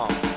Come on.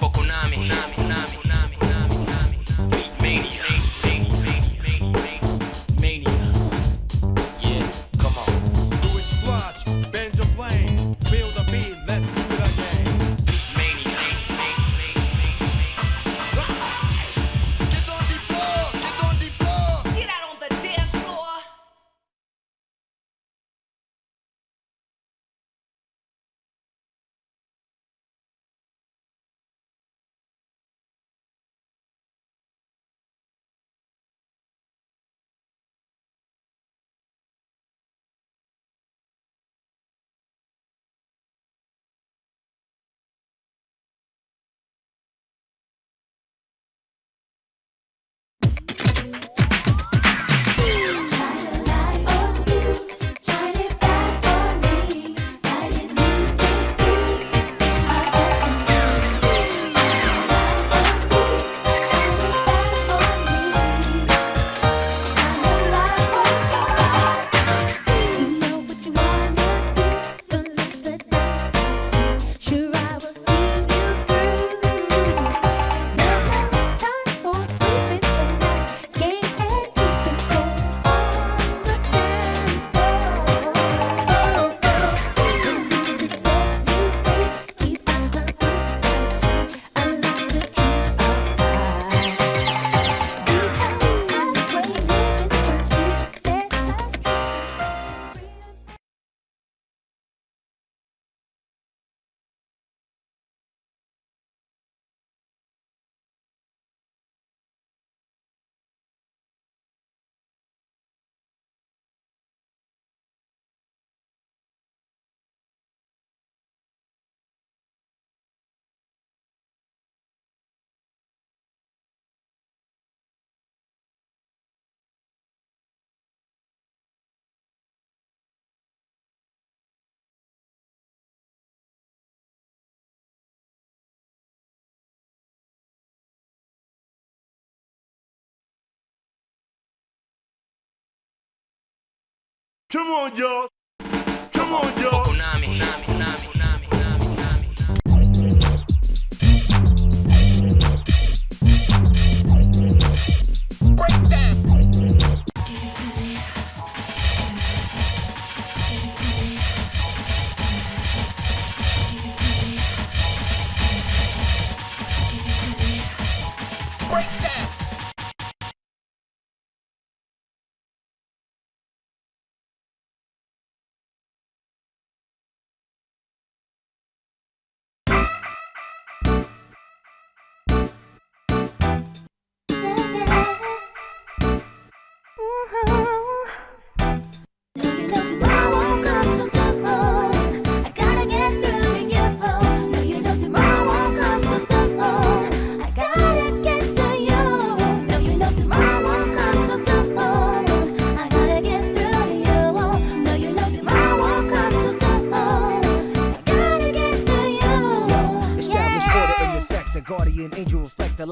Come on, y'all. Come on, y'all.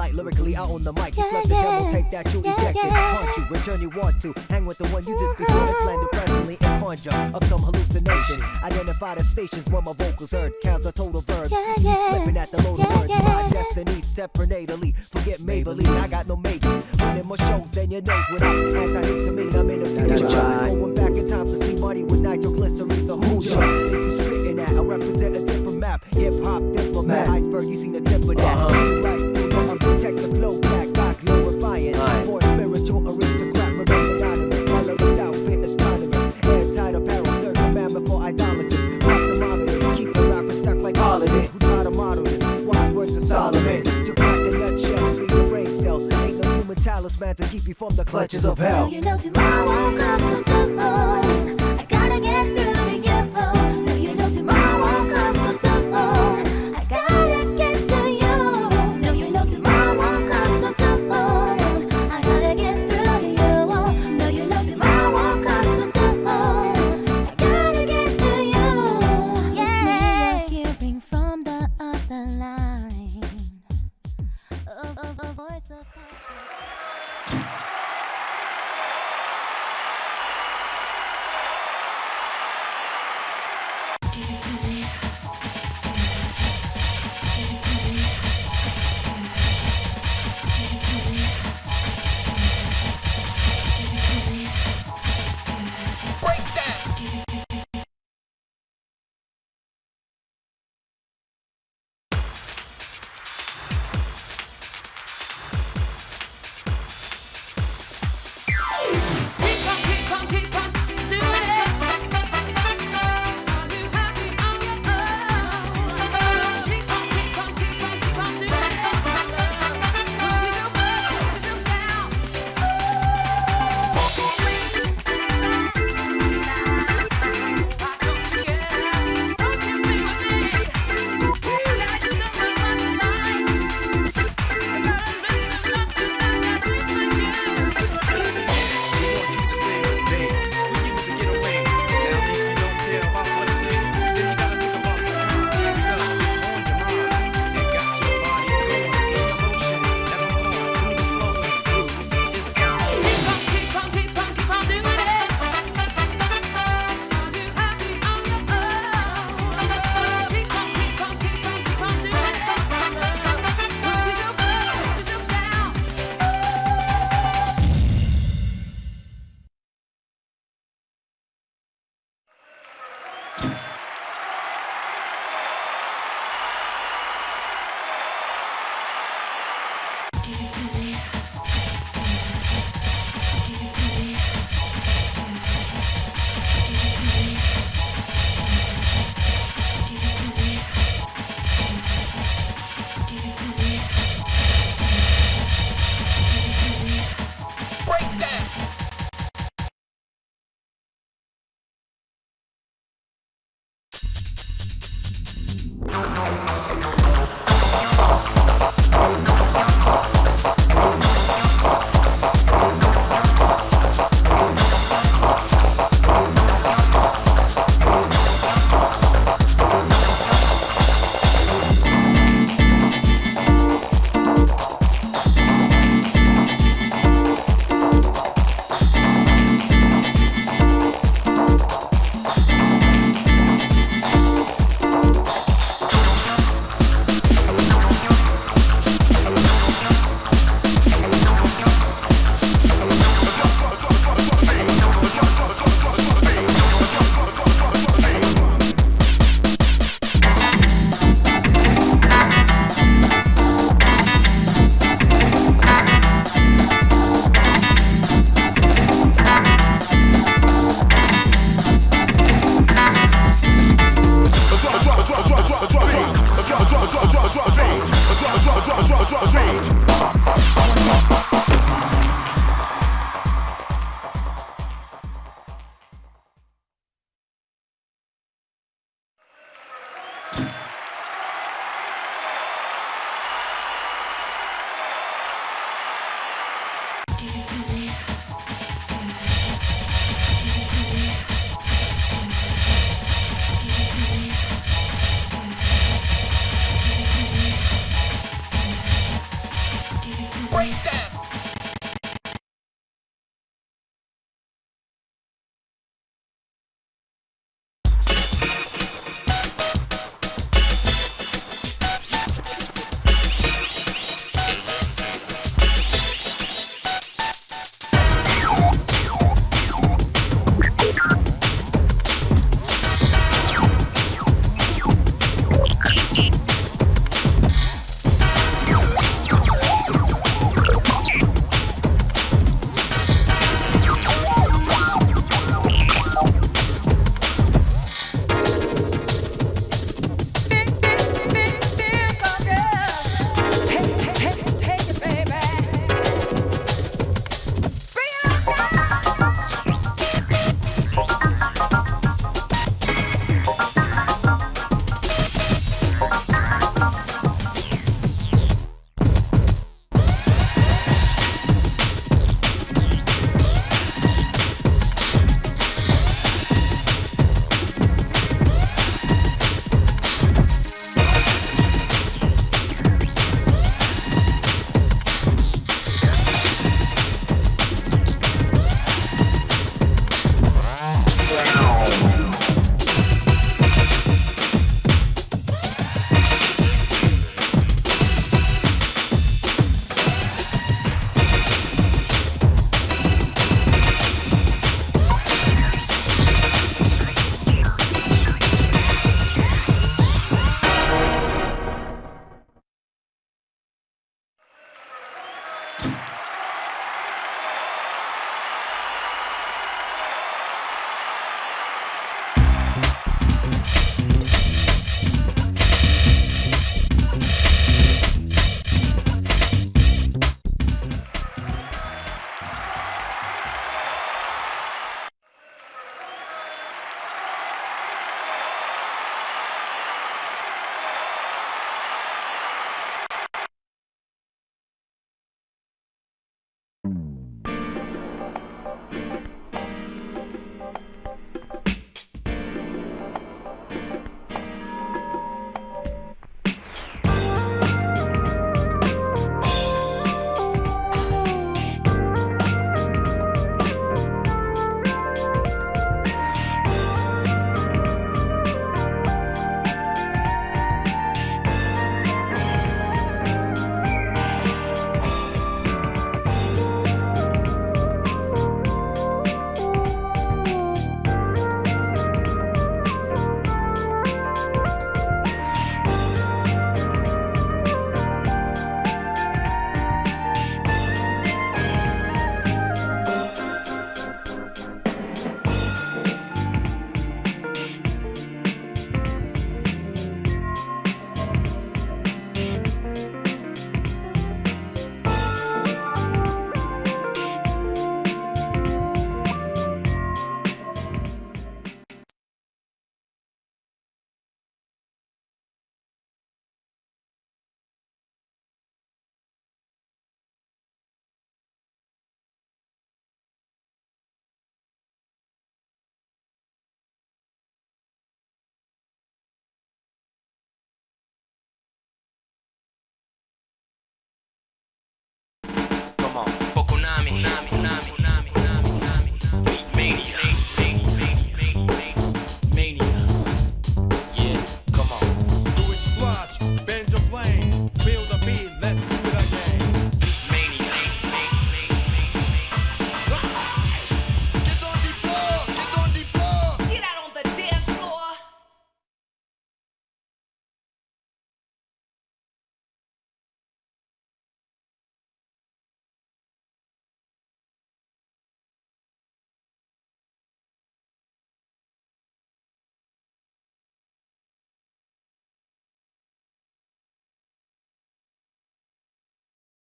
Light lyrically out on the mic. You Yeah, slept the demo yeah. tape that you Yeah, ejected. yeah. Haunt you, return you want to. Hang with the one you just before the slander uh-huh. presently and conjure up some hallucination. Identify the stations where my vocals heard. Count the total verbs. Yeah, yeah. Flipping at the load of Yeah, words. yeah. My destiny separately. Forget Maybelline, I got no majors. Winning more shows than your nose without antihistamine. I'm in the future. Going back in time to see money with nitroglycerine's a Hoosier. If you spitting that, I represent a different map. Hip hop diplomat. Iceberg, you seen the tip of that. See right through the unprotected flow back by glorifying. For a spiritual aristocrat, remain anonymous. My lyrics outfit astronomers. Airtight apparel, third commandment for idolaters. Watch the monitor, keep the rapper stuck like holiday. Who try to model this? Wise words of Solomon. To crack the nutshell, feed the brain cell. Ain't no human talisman to keep you from the clutches of hell. Do you know tomorrow